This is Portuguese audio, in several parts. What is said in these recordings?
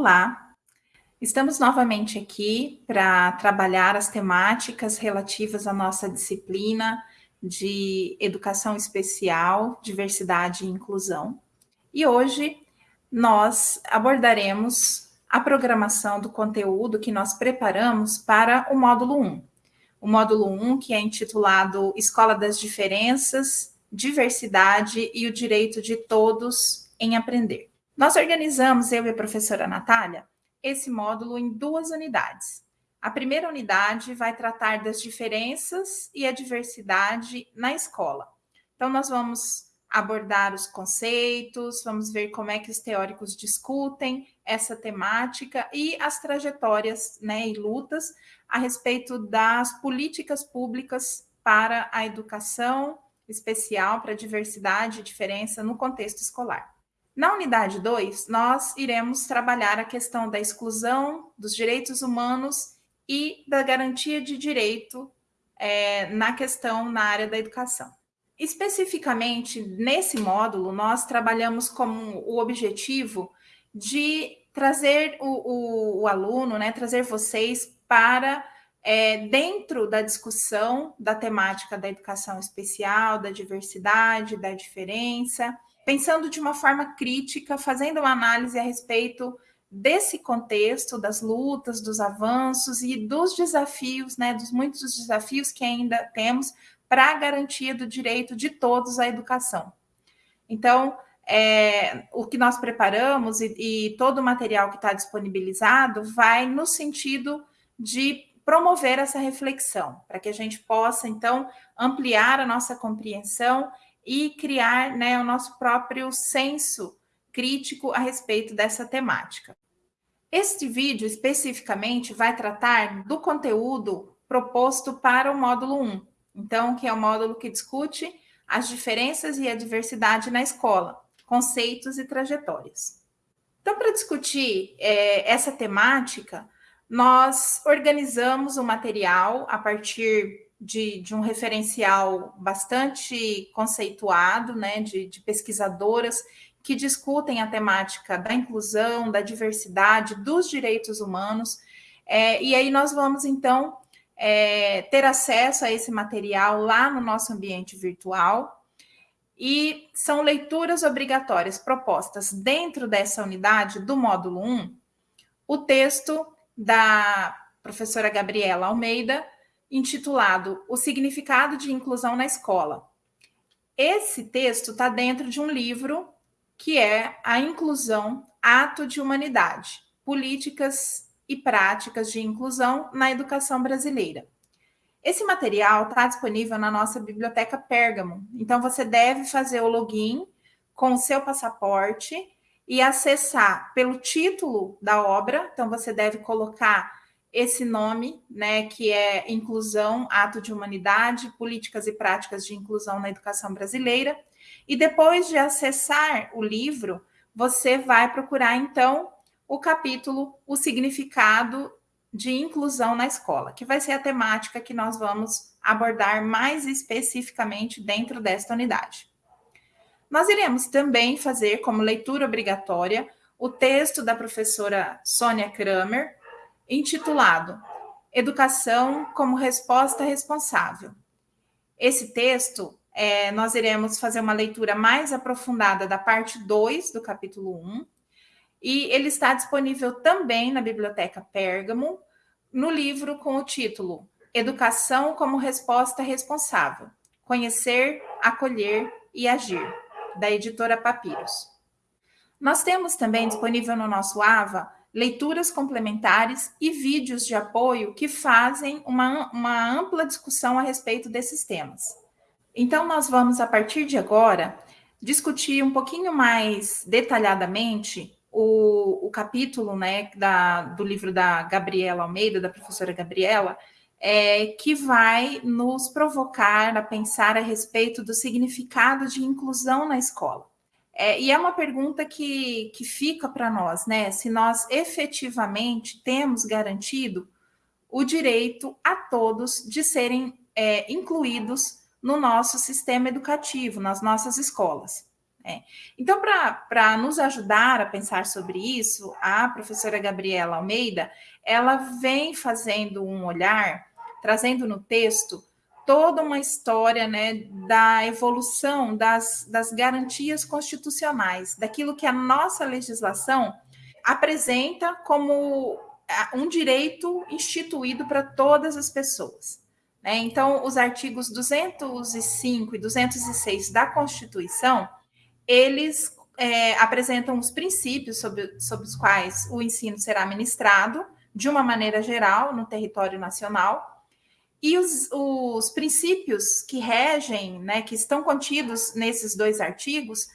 Olá, estamos novamente aqui para trabalhar as temáticas relativas à nossa disciplina de Educação Especial, Diversidade e Inclusão. E hoje nós abordaremos a programação do conteúdo que nós preparamos para o módulo 1. O módulo 1, que é intitulado Escola das Diferenças, Diversidade e o Direito de Todos em Aprender. Nós organizamos, eu e a professora Natália, esse módulo em duas unidades. A primeira unidade vai tratar das diferenças e a diversidade na escola. Então, nós vamos abordar os conceitos, vamos ver como é que os teóricos discutem essa temática e as trajetórias né, e lutas a respeito das políticas públicas para a educação especial, para a diversidade e diferença no contexto escolar. Na unidade 2, nós iremos trabalhar a questão da exclusão dos direitos humanos e da garantia de direito é, na questão na área da educação. Especificamente nesse módulo, nós trabalhamos como o objetivo de trazer o, o, o aluno, né, trazer vocês para é, dentro da discussão da temática da educação especial, da diversidade, da diferença, pensando de uma forma crítica, fazendo uma análise a respeito desse contexto, das lutas, dos avanços e dos desafios, né, dos muitos desafios que ainda temos para a garantia do direito de todos à educação. Então, é, o que nós preparamos e, e todo o material que está disponibilizado vai no sentido de promover essa reflexão, para que a gente possa, então, ampliar a nossa compreensão e criar né, o nosso próprio senso crítico a respeito dessa temática. Este vídeo especificamente vai tratar do conteúdo proposto para o módulo 1, então, que é o módulo que discute as diferenças e a diversidade na escola, conceitos e trajetórias. Então, para discutir é, essa temática, nós organizamos o material a partir de, de um referencial bastante conceituado, né, de, de pesquisadoras que discutem a temática da inclusão, da diversidade, dos direitos humanos. É, e aí nós vamos, então, é, ter acesso a esse material lá no nosso ambiente virtual. E são leituras obrigatórias propostas dentro dessa unidade do módulo 1, o texto da professora Gabriela Almeida, intitulado O Significado de Inclusão na Escola. Esse texto está dentro de um livro que é A Inclusão, Ato de Humanidade, Políticas e Práticas de Inclusão na Educação Brasileira. Esse material está disponível na nossa biblioteca Pérgamo, então você deve fazer o login com o seu passaporte e acessar pelo título da obra, então você deve colocar esse nome, né, que é Inclusão, Ato de Humanidade, Políticas e Práticas de Inclusão na Educação Brasileira. E depois de acessar o livro, você vai procurar, então, o capítulo O Significado de Inclusão na Escola, que vai ser a temática que nós vamos abordar mais especificamente dentro desta unidade. Nós iremos também fazer como leitura obrigatória o texto da professora Sônia Kramer, intitulado Educação como Resposta Responsável. Esse texto, é, nós iremos fazer uma leitura mais aprofundada da parte 2 do capítulo 1, e ele está disponível também na Biblioteca Pérgamo, no livro com o título Educação como Resposta Responsável: Conhecer, Acolher e Agir, da editora Papiros. Nós temos também disponível no nosso AVA leituras complementares e vídeos de apoio que fazem uma, uma ampla discussão a respeito desses temas. Então, nós vamos, a partir de agora, discutir um pouquinho mais detalhadamente o, o capítulo né, da, do livro da Gabriela Almeida, da professora Gabriela, é, que vai nos provocar a pensar a respeito do significado de inclusão na escola. É, e é uma pergunta que, que fica para nós, né? Se nós efetivamente temos garantido o direito a todos de serem é, incluídos no nosso sistema educativo, nas nossas escolas. Né? Então, para nos ajudar a pensar sobre isso, a professora Gabriela Almeida, ela vem fazendo um olhar, trazendo no texto toda uma história né, da evolução das, das garantias constitucionais, daquilo que a nossa legislação apresenta como um direito instituído para todas as pessoas. Né? Então, os artigos 205 e 206 da Constituição, eles é, apresentam os princípios sobre, sobre os quais o ensino será ministrado, de uma maneira geral, no território nacional, e os, os princípios que regem, né, que estão contidos nesses dois artigos,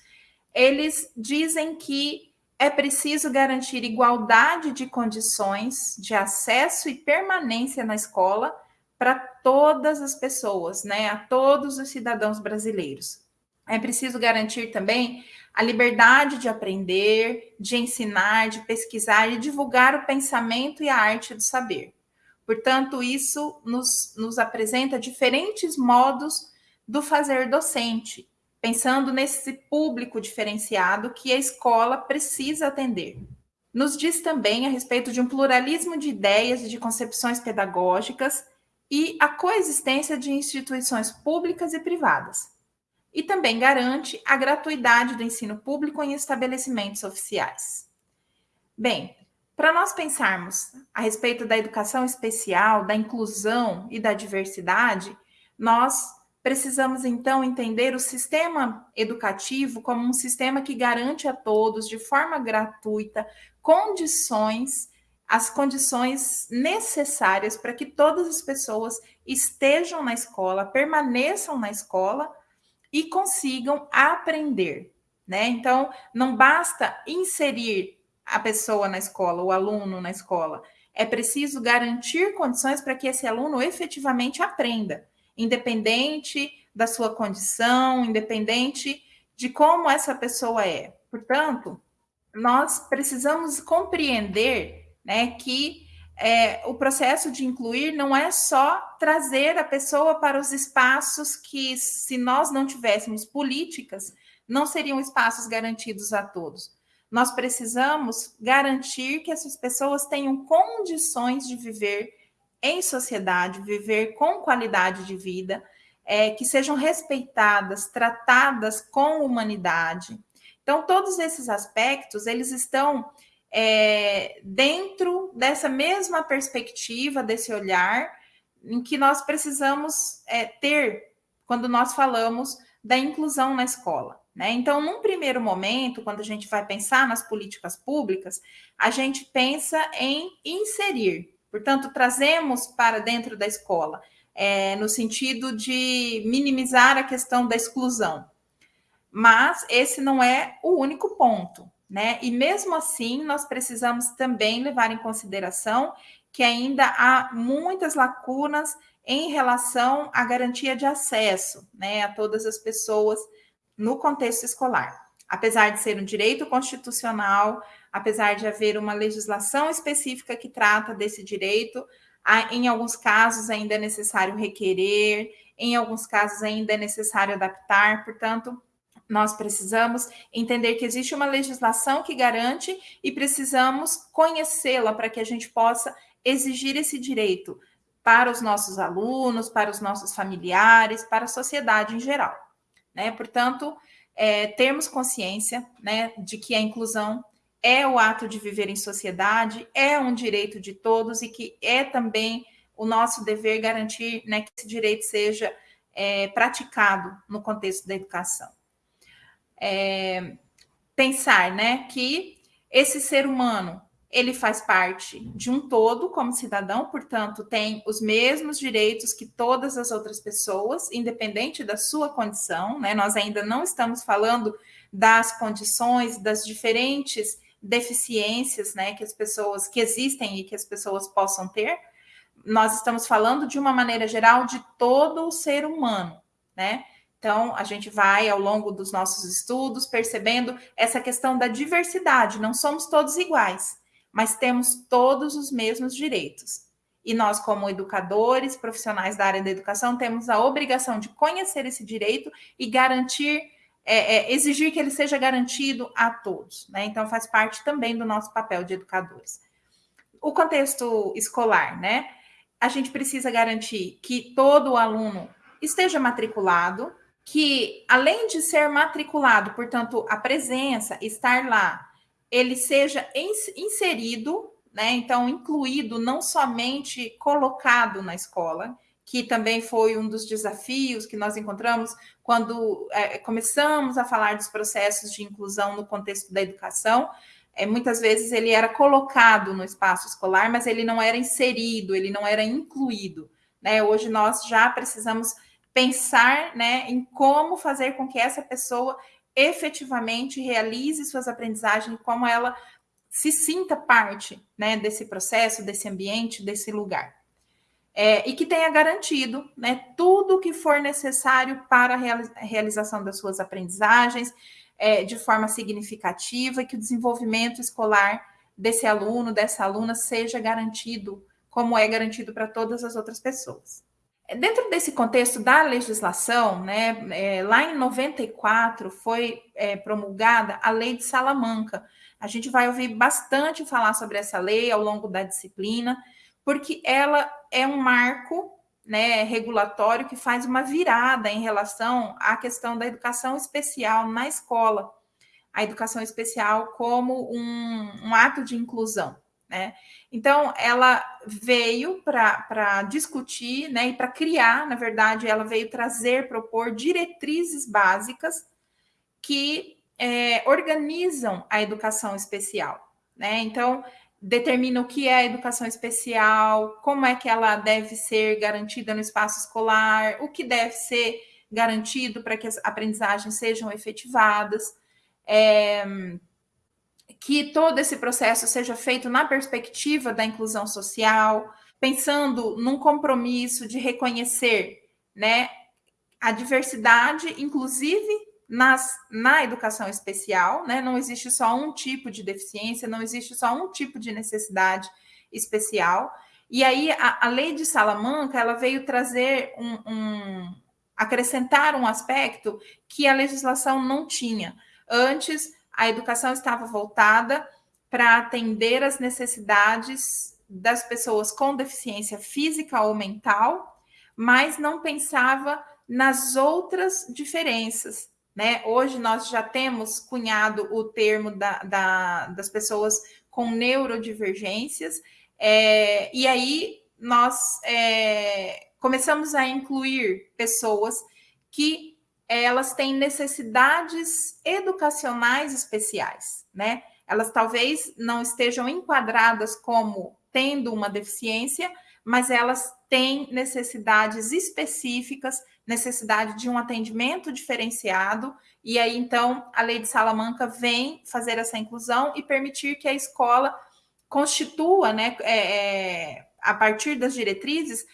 eles dizem que é preciso garantir igualdade de condições de acesso e permanência na escola para todas as pessoas, né, a todos os cidadãos brasileiros. É preciso garantir também a liberdade de aprender, de ensinar, de pesquisar e divulgar o pensamento e a arte do saber. Portanto, isso nos, nos apresenta diferentes modos do fazer docente, pensando nesse público diferenciado que a escola precisa atender. Nos diz também a respeito de um pluralismo de ideias e de concepções pedagógicas e a coexistência de instituições públicas e privadas. E também garante a gratuidade do ensino público em estabelecimentos oficiais. Bem, para nós pensarmos a respeito da educação especial, da inclusão e da diversidade, nós Precisamos então entender o sistema educativo como um sistema que garante a todos, de forma gratuita, condições, as condições necessárias para que todas as pessoas estejam na escola, permaneçam na escola e consigam aprender, né? Então, não basta inserir a pessoa na escola, o aluno na escola. É preciso garantir condições para que esse aluno efetivamente aprenda independente da sua condição, independente de como essa pessoa é. Portanto, nós precisamos compreender né, que é, o processo de incluir não é só trazer a pessoa para os espaços que, se nós não tivéssemos políticas, não seriam espaços garantidos a todos. Nós precisamos garantir que essas pessoas tenham condições de viver em sociedade, viver com qualidade de vida, é, que sejam respeitadas, tratadas com humanidade. Então, todos esses aspectos, eles estão é, dentro dessa mesma perspectiva, desse olhar, em que nós precisamos é, ter quando nós falamos da inclusão na escola. Né? Então, num primeiro momento, quando a gente vai pensar nas políticas públicas, a gente pensa em inserir, Portanto, trazemos para dentro da escola, é, no sentido de minimizar a questão da exclusão. Mas esse não é o único ponto, né? E mesmo assim, nós precisamos também levar em consideração que ainda há muitas lacunas em relação à garantia de acesso, né, a todas as pessoas no contexto escolar. Apesar de ser um direito constitucional, apesar de haver uma legislação específica que trata desse direito, em alguns casos ainda é necessário requerer, em alguns casos ainda é necessário adaptar, portanto, nós precisamos entender que existe uma legislação que garante e precisamos conhecê-la para que a gente possa exigir esse direito para os nossos alunos, para os nossos familiares, para a sociedade em geral. Né? Portanto, é, termos consciência né, de que a inclusão é o ato de viver em sociedade, é um direito de todos e que é também o nosso dever garantir né, que esse direito seja é, praticado no contexto da educação. É, pensar né, que esse ser humano ele faz parte de um todo como cidadão, portanto, tem os mesmos direitos que todas as outras pessoas, independente da sua condição, né? Nós ainda não estamos falando das condições, das diferentes deficiências, né, que as pessoas que existem e que as pessoas possam ter. Nós estamos falando de uma maneira geral de todo o ser humano, né? Então, a gente vai ao longo dos nossos estudos percebendo essa questão da diversidade, não somos todos iguais, mas temos todos os mesmos direitos. E nós, como educadores, profissionais da área da educação, temos a obrigação de conhecer esse direito e garantir é, é, exigir que ele seja garantido a todos, né? Então faz parte também do nosso papel de educadores. O contexto escolar, né? A gente precisa garantir que todo aluno esteja matriculado, que além de ser matriculado, portanto, a presença, estar lá, ele seja inserido, né? Então, incluído, não somente colocado na escola, que também foi um dos desafios que nós encontramos quando é, começamos a falar dos processos de inclusão no contexto da educação. É, muitas vezes ele era colocado no espaço escolar, mas ele não era inserido, ele não era incluído. Né? Hoje nós já precisamos pensar né, em como fazer com que essa pessoa efetivamente realize suas aprendizagens, como ela se sinta parte né, desse processo, desse ambiente, desse lugar é, e que tenha garantido né, tudo o que for necessário para a realização das suas aprendizagens é, de forma significativa e que o desenvolvimento escolar desse aluno, dessa aluna, seja garantido, como é garantido para todas as outras pessoas. Dentro desse contexto da legislação, né, é, lá em 94 foi é, promulgada a Lei de Salamanca. A gente vai ouvir bastante falar sobre essa lei ao longo da disciplina, porque ela é um marco né, regulatório que faz uma virada em relação à questão da educação especial na escola, a educação especial como um, um ato de inclusão. Né? Então, ela veio para discutir né, e para criar, na verdade, ela veio trazer, propor diretrizes básicas que é, organizam a educação especial. Né? Então, determina o que é a educação especial, como é que ela deve ser garantida no espaço escolar, o que deve ser garantido para que as aprendizagens sejam efetivadas, é, que todo esse processo seja feito na perspectiva da inclusão social, pensando num compromisso de reconhecer né, a diversidade, inclusive nas, na educação especial, né? Não existe só um tipo de deficiência, não existe só um tipo de necessidade especial. E aí a, a lei de Salamanca ela veio trazer um, um acrescentar um aspecto que a legislação não tinha. Antes, a educação estava voltada para atender as necessidades das pessoas com deficiência física ou mental, mas não pensava nas outras diferenças, né? Hoje nós já temos cunhado o termo da, da, das pessoas com neurodivergências, é, e aí nós é, começamos a incluir pessoas que elas têm necessidades educacionais especiais, né? Elas talvez não estejam enquadradas como tendo uma deficiência, mas elas têm necessidades específicas necessidade de um atendimento diferenciado, e aí então a lei de Salamanca vem fazer essa inclusão e permitir que a escola constitua, né, é, é, a partir das diretrizes,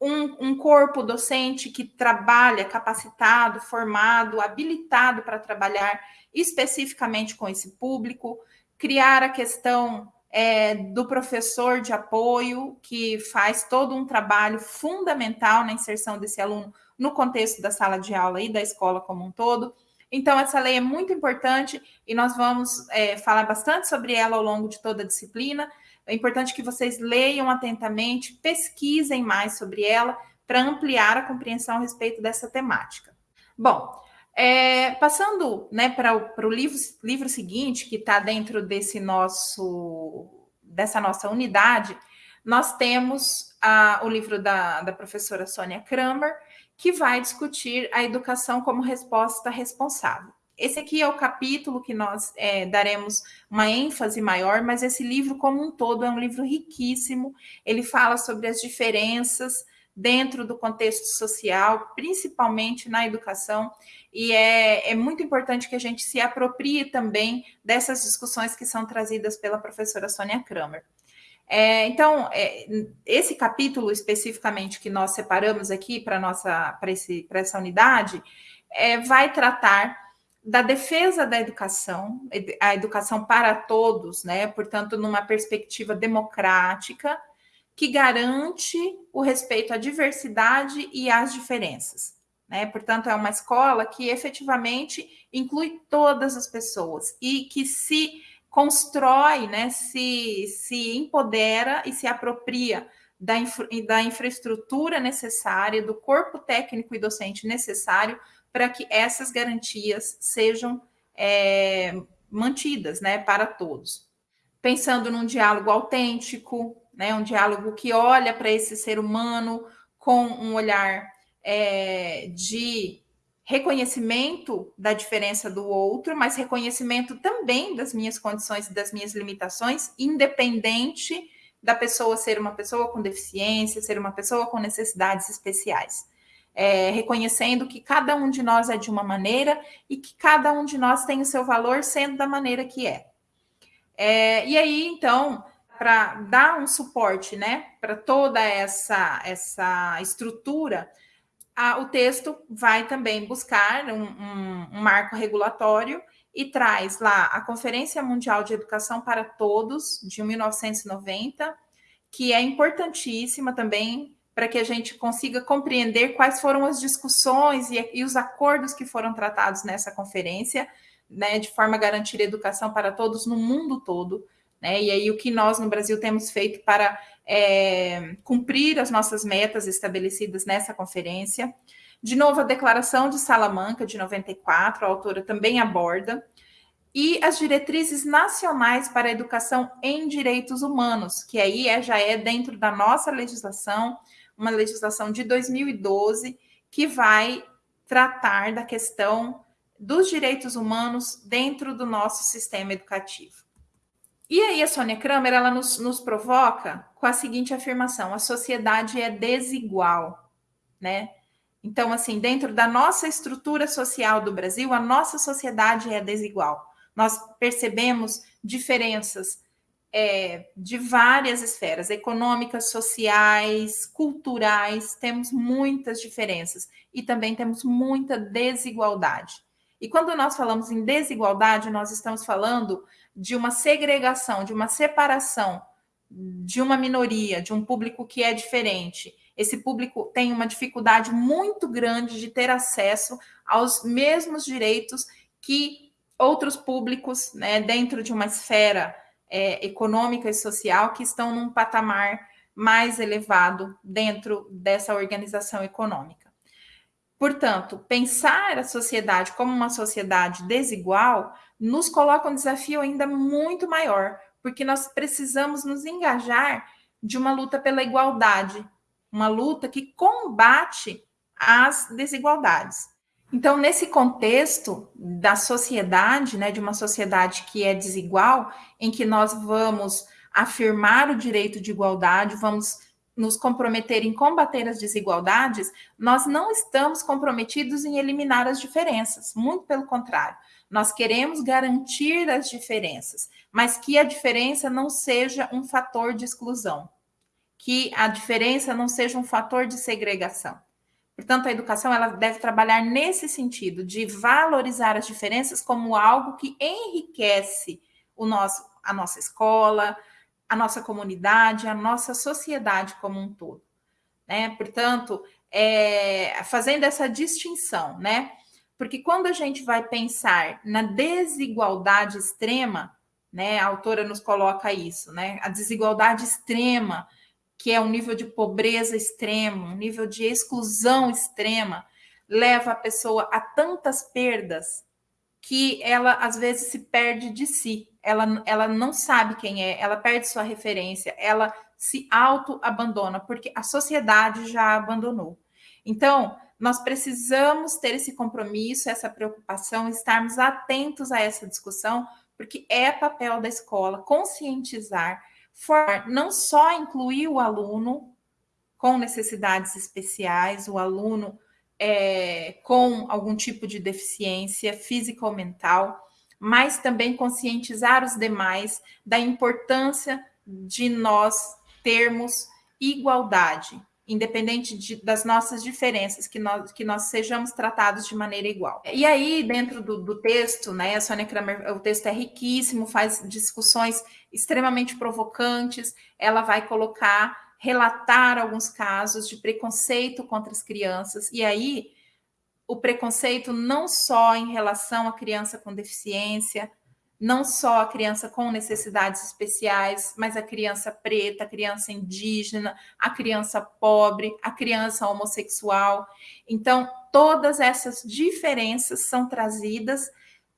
um, um, corpo docente que trabalha capacitado, formado, habilitado para trabalhar especificamente com esse público, criar a questão é, do professor de apoio, que faz todo um trabalho fundamental na inserção desse aluno no contexto da sala de aula e da escola como um todo. Então, essa lei é muito importante e nós vamos é, falar bastante sobre ela ao longo de toda a disciplina. É importante que vocês leiam atentamente, pesquisem mais sobre ela para ampliar a compreensão a respeito dessa temática. Bom, é, passando né, para o livro, livro seguinte, que está dentro desse nosso, dessa nossa unidade, nós temos a, o livro da, da professora Sônia Kramer, que vai discutir a educação como resposta responsável. Esse aqui é o capítulo que nós é, daremos uma ênfase maior, mas esse livro, como um todo, é um livro riquíssimo. Ele fala sobre as diferenças dentro do contexto social, principalmente na educação, e é, é muito importante que a gente se aproprie também dessas discussões que são trazidas pela professora Sônia Kramer. É, então, é, esse capítulo especificamente que nós separamos aqui para essa unidade é, vai tratar da defesa da educação, a educação para todos, né? Portanto, numa perspectiva democrática que garante o respeito à diversidade e às diferenças. Né? Portanto, é uma escola que efetivamente inclui todas as pessoas e que se constrói, né, se, se empodera e se apropria da, infra, da infraestrutura necessária, do corpo técnico e docente necessário para que essas garantias sejam é, mantidas né, para todos. Pensando num diálogo autêntico, né, um diálogo que olha para esse ser humano com um olhar é, de reconhecimento da diferença do outro, mas reconhecimento também das minhas condições e das minhas limitações, independente da pessoa ser uma pessoa com deficiência, ser uma pessoa com necessidades especiais. É, reconhecendo que cada um de nós é de uma maneira e que cada um de nós tem o seu valor sendo da maneira que é. é e aí, então, para dar um suporte né, para toda essa, essa estrutura, a, o texto vai também buscar um, um, um, marco regulatório e traz lá a Conferência Mundial de Educação para Todos, de 1990, que é importantíssima também para que a gente consiga compreender quais foram as discussões e, e os acordos que foram tratados nessa conferência, né, de forma a garantir educação para todos no mundo todo. Né? E aí, o que nós no Brasil temos feito para é, cumprir as nossas metas estabelecidas nessa conferência. De novo, a Declaração de Salamanca, de 94, a autora também aborda. E as diretrizes nacionais para a educação em direitos humanos, que aí é, já é dentro da nossa legislação, uma legislação de 2012, que vai tratar da questão dos direitos humanos dentro do nosso sistema educativo. E aí a Sônia Kramer ela nos, nos provoca com a seguinte afirmação: a sociedade é desigual, né? Então, assim, dentro da nossa estrutura social do Brasil, a nossa sociedade é desigual. Nós percebemos diferenças é, de várias esferas, econômicas, sociais, culturais, temos muitas diferenças e também temos muita desigualdade. E quando nós falamos em desigualdade, nós estamos falando de uma segregação, de uma separação de uma minoria, de um público que é diferente. Esse público tem uma dificuldade muito grande de ter acesso aos mesmos direitos que outros públicos, né, dentro de uma esfera é, econômica e social, que estão num patamar mais elevado dentro dessa organização econômica. Portanto, pensar a sociedade como uma sociedade desigual nos coloca um desafio ainda muito maior, porque nós precisamos nos engajar de uma luta pela igualdade, uma luta que combate as desigualdades. Então, nesse contexto da sociedade, né, de uma sociedade que é desigual, em que nós vamos afirmar o direito de igualdade, vamos nos comprometer em combater as desigualdades, nós não estamos comprometidos em eliminar as diferenças, muito pelo contrário. Nós queremos garantir as diferenças, mas que a diferença não seja um fator de exclusão, que a diferença não seja um fator de segregação. Portanto, a educação ela deve trabalhar nesse sentido de valorizar as diferenças como algo que enriquece o nosso, a nossa escola, a nossa comunidade, a nossa sociedade como um todo. Né? Portanto, é, fazendo essa distinção, né? Porque quando a gente vai pensar na desigualdade extrema, né? A autora nos coloca isso, né? A desigualdade extrema, que é um nível de pobreza extremo, um nível de exclusão extrema, leva a pessoa a tantas perdas que ela às vezes se perde de si ela, ela não sabe quem é, ela perde sua referência, ela se auto-abandona, porque a sociedade já a abandonou. Então, nós precisamos ter esse compromisso, essa preocupação, estarmos atentos a essa discussão, porque é papel da escola conscientizar, formar, não só incluir o aluno com necessidades especiais, o aluno é, com algum tipo de deficiência física ou mental, mas também conscientizar os demais da importância de nós termos igualdade, independente de, das nossas diferenças, que nós, que nós sejamos tratados de maneira igual. E aí, dentro do, do texto, né, a Sônia Kramer, o texto é riquíssimo, faz discussões extremamente provocantes, ela vai colocar, relatar alguns casos de preconceito contra as crianças, e aí o preconceito não só em relação à criança com deficiência, não só a criança com necessidades especiais, mas a criança preta, a criança indígena, a criança pobre, a criança homossexual. Então, todas essas diferenças são trazidas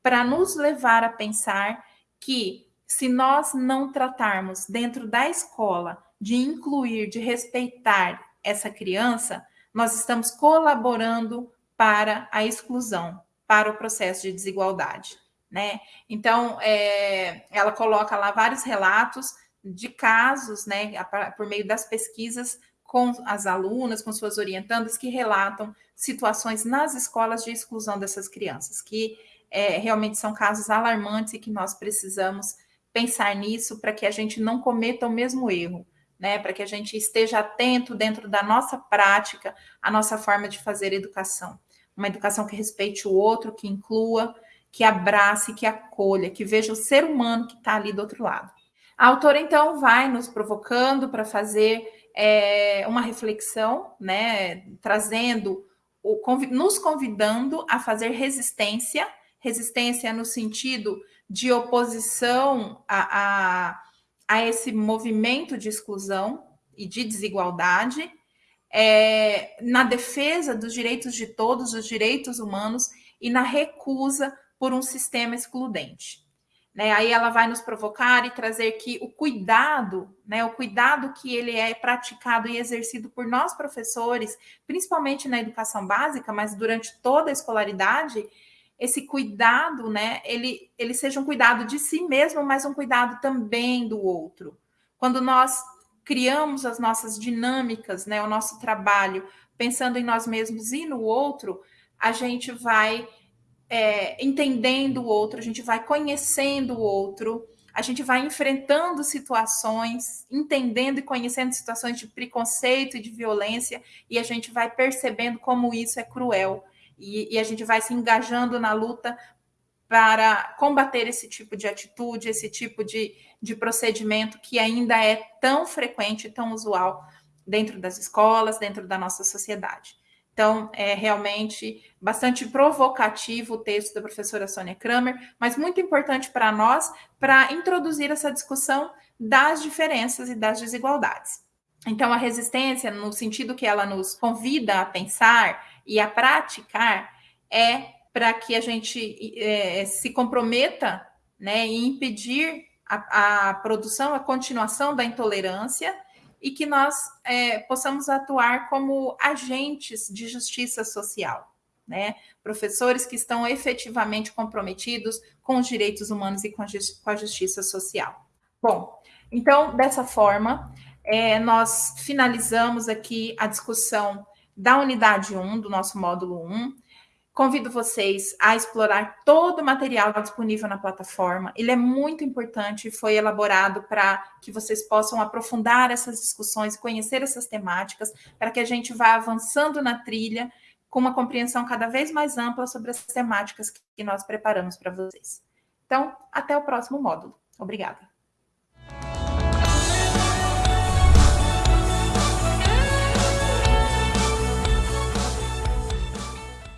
para nos levar a pensar que se nós não tratarmos dentro da escola de incluir, de respeitar essa criança, nós estamos colaborando para a exclusão, para o processo de desigualdade né? Então, é, ela coloca lá vários relatos de casos, né, por meio das pesquisas com as alunas, com suas orientandas, que relatam situações nas escolas de exclusão dessas crianças, que é, realmente são casos alarmantes e que nós precisamos pensar nisso para que a gente não cometa o mesmo erro, né? Para que a gente esteja atento dentro da nossa prática, a nossa forma de fazer educação. Uma educação que respeite o outro, que inclua, que abrace, que acolha, que veja o ser humano que está ali do outro lado. A autora, então, vai nos provocando para fazer é, uma reflexão, né, trazendo, o, nos convidando a fazer resistência, resistência no sentido de oposição a, a, a esse movimento de exclusão e de desigualdade, é, na defesa dos direitos de todos, os direitos humanos, e na recusa por um sistema excludente. Né? Aí ela vai nos provocar e trazer que o cuidado, né, o cuidado que ele é praticado e exercido por nós professores, principalmente na educação básica, mas durante toda a escolaridade, esse cuidado, né, ele, ele seja um cuidado de si mesmo, mas um cuidado também do outro. Quando nós criamos as nossas dinâmicas, né, o nosso trabalho, pensando em nós mesmos e no outro, a gente vai é, entendendo o outro, a gente vai conhecendo o outro, a gente vai enfrentando situações, entendendo e conhecendo situações de preconceito e de violência, e a gente vai percebendo como isso é cruel. E, e a gente vai se engajando na luta para combater esse tipo de atitude, esse tipo de, de procedimento que ainda é tão frequente, tão usual dentro das escolas, dentro da nossa sociedade. Então, é realmente bastante provocativo o texto da professora Sônia Kramer, mas muito importante para nós para introduzir essa discussão das diferenças e das desigualdades. Então, a resistência, no sentido que ela nos convida a pensar e a praticar, é para que a gente é, se comprometa né, em impedir a, a produção, a continuação da intolerância e que nós é, possamos atuar como agentes de justiça social, né? Professores que estão efetivamente comprometidos com os direitos humanos e com a, justiça social. Bom, então, dessa forma, é, nós finalizamos aqui a discussão da unidade 1, do nosso módulo 1. Convido vocês a explorar todo o material disponível na plataforma. Ele é muito importante e foi elaborado para que vocês possam aprofundar essas discussões, conhecer essas temáticas, para que a gente vá avançando na trilha com uma compreensão cada vez mais ampla sobre as temáticas que nós preparamos para vocês. Então, até o próximo módulo. Obrigada.